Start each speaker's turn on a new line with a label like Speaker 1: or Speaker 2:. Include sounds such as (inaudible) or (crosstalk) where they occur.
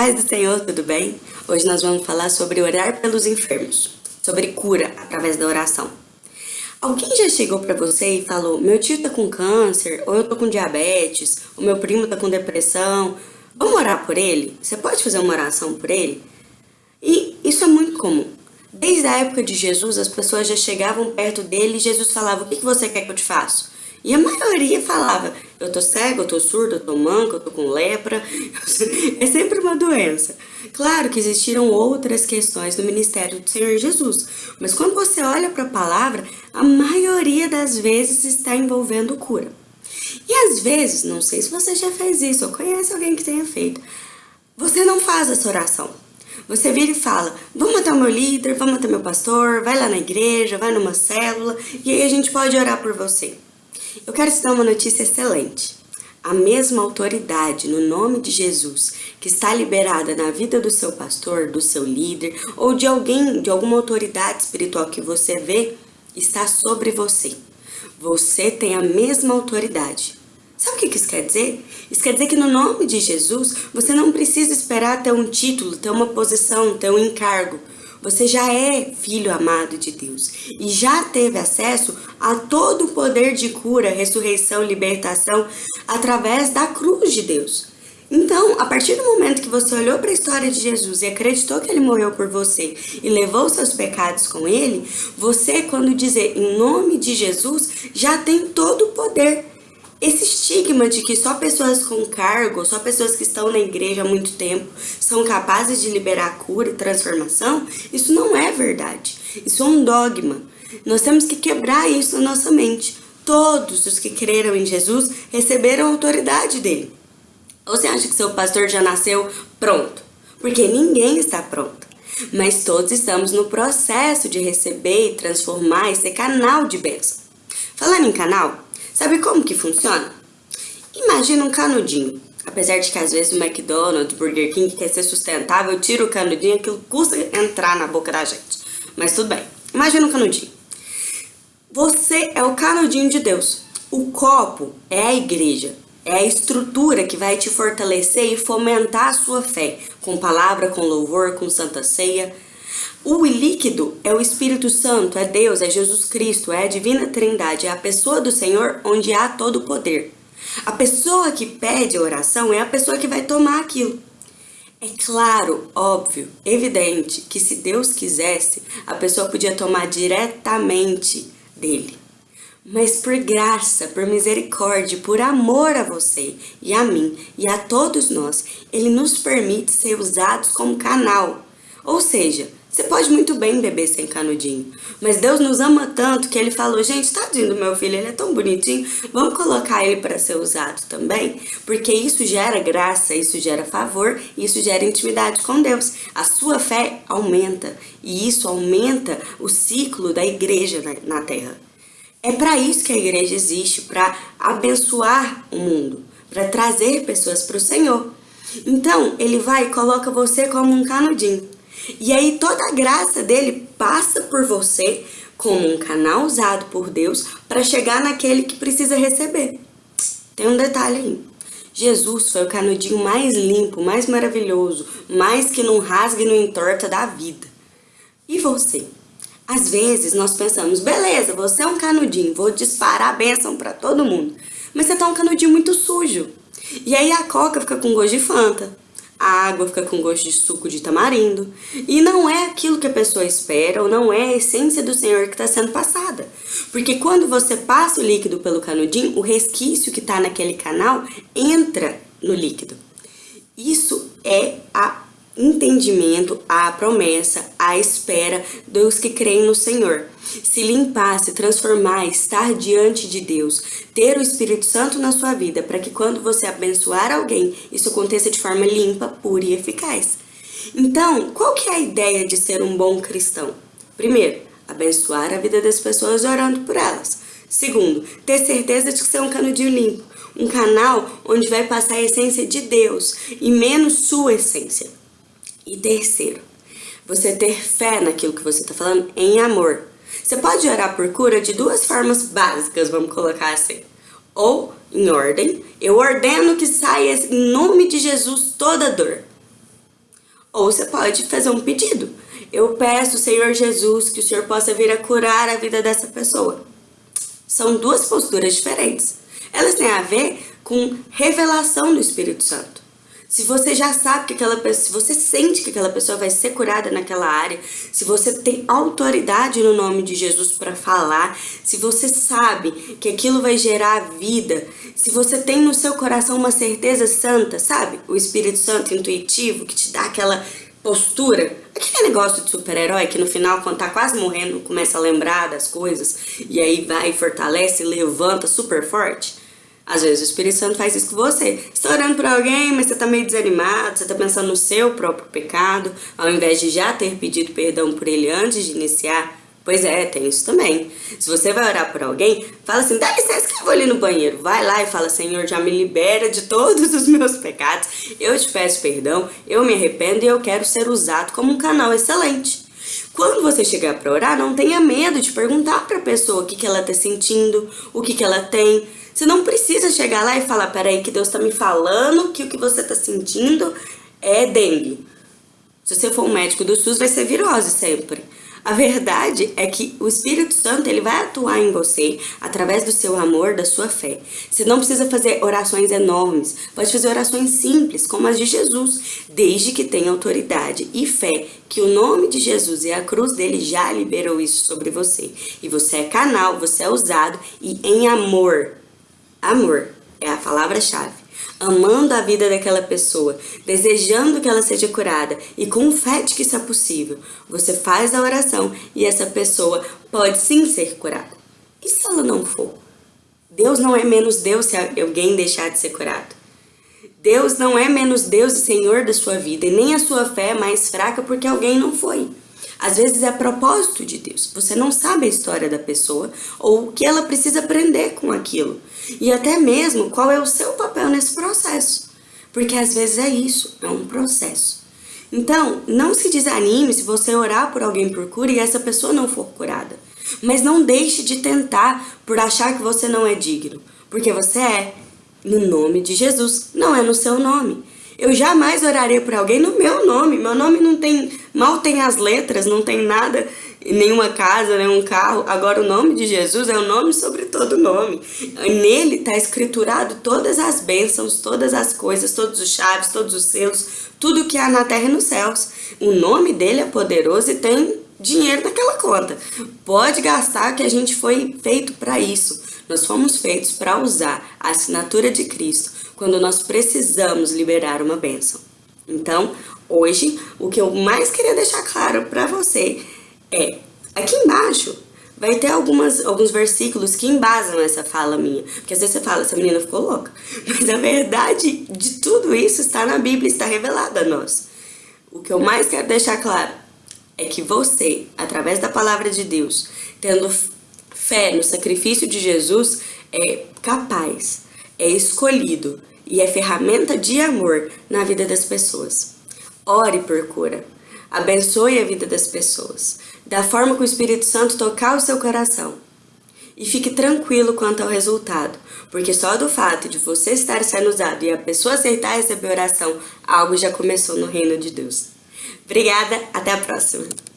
Speaker 1: Paz do Senhor, tudo bem? Hoje nós vamos falar sobre orar pelos enfermos, sobre cura através da oração. Alguém já chegou para você e falou, meu tio tá com câncer, ou eu tô com diabetes, o meu primo tá com depressão, vamos orar por ele? Você pode fazer uma oração por ele? E isso é muito comum. Desde a época de Jesus, as pessoas já chegavam perto dele e Jesus falava, o que você quer que eu te faça? E a maioria falava, eu tô cego, eu tô surdo, eu tô manco, eu tô com lepra. (laughs) é sempre uma doença. Claro que existiram outras questões no ministério do Senhor Jesus, mas quando você olha para a palavra, a maioria das vezes está envolvendo cura. E às vezes, não sei se você já fez isso ou conhece alguém que tenha feito, você não faz essa oração. Você vira e fala, vamos até o meu líder, vamos até meu pastor, vai lá na igreja, vai numa célula, e aí a gente pode orar por você. Eu quero te dar uma notícia excelente. A mesma autoridade no nome de Jesus que está liberada na vida do seu pastor, do seu líder ou de alguém, de alguma autoridade espiritual que você vê, está sobre você. Você tem a mesma autoridade. Sabe o que isso quer dizer? Isso quer dizer que no nome de Jesus, você não precisa esperar ter um título, ter uma posição, ter um encargo. Você já é filho amado de Deus e já teve acesso a todo o poder de cura, ressurreição, libertação através da cruz de Deus. Então, a partir do momento que você olhou para a história de Jesus e acreditou que ele morreu por você e levou seus pecados com ele, você, quando dizer em nome de Jesus, já tem todo o poder esse estigma de que só pessoas com cargo, só pessoas que estão na igreja há muito tempo são capazes de liberar cura e transformação, isso não é verdade. Isso é um dogma. Nós temos que quebrar isso na nossa mente. Todos os que creram em Jesus receberam a autoridade dele. Ou você acha que seu pastor já nasceu pronto? Porque ninguém está pronto. Mas todos estamos no processo de receber, transformar e ser canal de bênção. Falando em canal, Sabe como que funciona? Imagina um canudinho. Apesar de que às vezes o McDonald's, Burger King quer ser sustentável, tira o canudinho, aquilo custa entrar na boca da gente. Mas tudo bem. Imagina um canudinho. Você é o canudinho de Deus. O copo é a igreja. É a estrutura que vai te fortalecer e fomentar a sua fé. Com palavra, com louvor, com santa ceia. O líquido é o Espírito Santo, é Deus, é Jesus Cristo, é a divina trindade, é a pessoa do Senhor onde há todo o poder. A pessoa que pede oração é a pessoa que vai tomar aquilo. É claro, óbvio, evidente que se Deus quisesse, a pessoa podia tomar diretamente dele. Mas por graça, por misericórdia, por amor a você e a mim e a todos nós, ele nos permite ser usados como canal. Ou seja, você pode muito bem beber sem canudinho, mas Deus nos ama tanto que Ele falou, gente, tadinho do meu filho, ele é tão bonitinho, vamos colocar ele para ser usado também, porque isso gera graça, isso gera favor, isso gera intimidade com Deus. A sua fé aumenta e isso aumenta o ciclo da igreja na, terra. É para isso que a igreja existe, para abençoar o mundo, para trazer pessoas para o Senhor. Então, Ele vai e coloca você como um canudinho. E aí toda a graça dele passa por você como um canal usado por Deus para chegar naquele que precisa receber. Tem um detalhe aí. Jesus foi o canudinho mais limpo, mais maravilhoso, mais que não rasga e não entorta da vida. E você? Às vezes nós pensamos, beleza, você é um canudinho, vou disparar a bênção para todo mundo. Mas você tá um canudinho muito sujo. E aí a coca fica com gosto de Fanta a água fica com gosto de suco de tamarindo. E não é aquilo que a pessoa espera, ou não é a essência do Senhor que está sendo passada. Porque quando você passa o líquido pelo canudinho, o resquício que está naquele canal entra no líquido. Isso é a entendimento, a promessa, a espera dos que creem no Senhor. Se limpar, se transformar, estar diante de Deus, ter o Espírito Santo na sua vida, para que quando você abençoar alguém, isso aconteça de forma limpa, pura e eficaz. Então, qual que é a ideia de ser um bom cristão? Primeiro, abençoar a vida das pessoas orando por elas. Segundo, ter certeza de que você é um canudinho limpo, um canal onde vai passar a essência de Deus e menos sua essência. E terceiro, você ter fé naquilo que você está falando em amor. Você pode orar por cura de duas formas básicas, vamos colocar assim. Ou em ordem, eu ordeno que saia em nome de Jesus toda dor. Ou você pode fazer um pedido. Eu peço, Senhor Jesus, que o Senhor possa vir a curar a vida dessa pessoa. São duas posturas diferentes. Elas têm a ver com revelação do Espírito Santo. Se você já sabe que aquela pessoa, se você sente que aquela pessoa vai ser curada naquela área, se você tem autoridade no nome de Jesus para falar, se você sabe que aquilo vai gerar vida, se você tem no seu coração uma certeza santa, sabe? O Espírito Santo intuitivo que te dá aquela postura, aquele negócio de super-herói que no final, quando tá quase morrendo, começa a lembrar das coisas e aí vai, fortalece, levanta super forte. Às vezes o Espírito Santo faz isso com você. Você está orando por alguém, mas você está meio desanimado, você está pensando no seu próprio pecado, ao invés de já ter pedido perdão por ele antes de iniciar. Pois é, tem isso também. Se você vai orar por alguém, fala assim, dá licença que eu vou ali no banheiro. Vai lá e fala, Senhor, já me libera de todos os meus pecados. Eu te peço perdão, eu me arrependo e eu quero ser usado como um canal excelente. Quando você chegar para orar, não tenha medo de perguntar para a pessoa o que, que ela está sentindo, o que, que ela tem. Você não precisa chegar lá e falar, peraí, que Deus está me falando que o que você está sentindo é dengue. Se você for um médico do SUS, vai ser virose sempre. A verdade é que o Espírito Santo ele vai atuar em você através do seu amor, da sua fé. Você não precisa fazer orações enormes, pode fazer orações simples, como as de Jesus, desde que tenha autoridade e fé que o nome de Jesus e a cruz dele já liberou isso sobre você. E você é canal, você é usado e em amor Amor é a palavra-chave. Amando a vida daquela pessoa, desejando que ela seja curada e com fé de que isso é possível, você faz a oração e essa pessoa pode sim ser curada. E se ela não for? Deus não é menos Deus se alguém deixar de ser curado. Deus não é menos Deus e Senhor da sua vida, e nem a sua fé é mais fraca porque alguém não foi. Às vezes é propósito de Deus. Você não sabe a história da pessoa ou o que ela precisa aprender com aquilo. E até mesmo qual é o seu papel nesse processo. Porque às vezes é isso, é um processo. Então, não se desanime se você orar por alguém por cura e essa pessoa não for curada. Mas não deixe de tentar por achar que você não é digno. Porque você é. No nome de Jesus, não é no seu nome. Eu jamais oraria por alguém no meu nome. Meu nome não tem, mal tem as letras, não tem nada, nenhuma casa, nenhum carro. Agora o nome de Jesus é o nome sobre todo nome. Nele está escriturado todas as bênçãos, todas as coisas, todos os chaves, todos os selos, tudo que há na terra e nos céus. O nome dele é poderoso e tem dinheiro naquela conta. Pode gastar que a gente foi feito para isso. Nós fomos feitos para usar a assinatura de Cristo quando nós precisamos liberar uma bênção. Então, hoje, o que eu mais queria deixar claro para você é, aqui embaixo vai ter algumas, alguns versículos que embasam essa fala minha. Porque às vezes você fala, essa menina ficou louca. (laughs) Mas a verdade de tudo isso está na Bíblia, está revelada a nós. O que eu mais quero deixar claro é que você, através da palavra de Deus, tendo fé no sacrifício de Jesus, é capaz, é escolhido e é ferramenta de amor na vida das pessoas. Ore por cura. Abençoe a vida das pessoas, da forma que o Espírito Santo tocar o seu coração. E fique tranquilo quanto ao resultado, porque só do fato de você estar sendo usado e a pessoa aceitar receber oração, algo já começou no reino de Deus. Obrigada, até a próxima!